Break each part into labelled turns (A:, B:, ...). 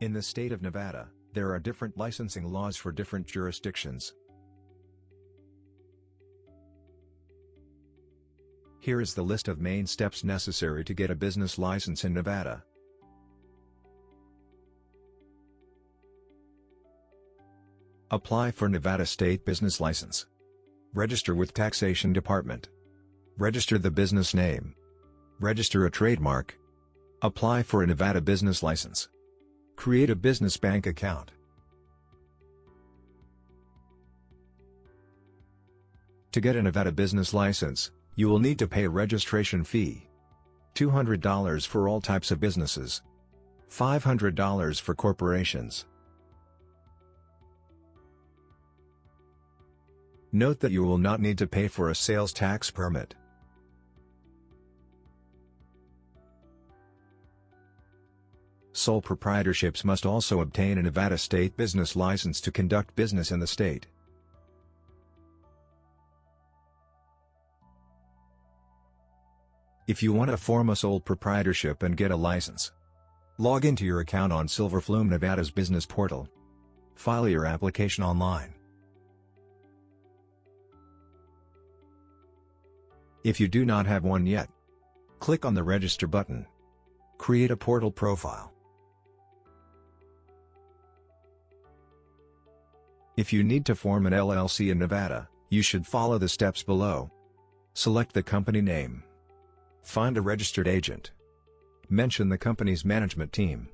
A: In the state of Nevada, there are different licensing laws for different jurisdictions. Here is the list of main steps necessary to get a business license in Nevada. Apply for Nevada State Business License. Register with Taxation Department. Register the business name. Register a trademark. Apply for a Nevada business license. Create a business bank account. To get a Nevada business license, you will need to pay a registration fee. $200 for all types of businesses. $500 for corporations. Note that you will not need to pay for a sales tax permit. Sole proprietorships must also obtain a Nevada state business license to conduct business in the state. If you want to form a sole proprietorship and get a license, log into your account on Silverflume Nevada's business portal. File your application online. If you do not have one yet, click on the Register button. Create a portal profile. If you need to form an LLC in Nevada, you should follow the steps below. Select the company name. Find a registered agent. Mention the company's management team.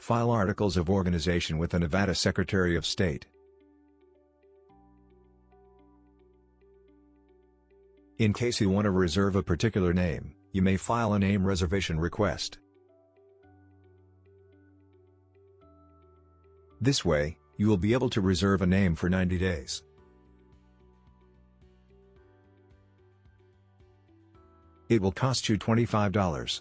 A: File articles of organization with the Nevada Secretary of State. In case you want to reserve a particular name, you may file a name reservation request. This way, you will be able to reserve a name for 90 days. It will cost you $25.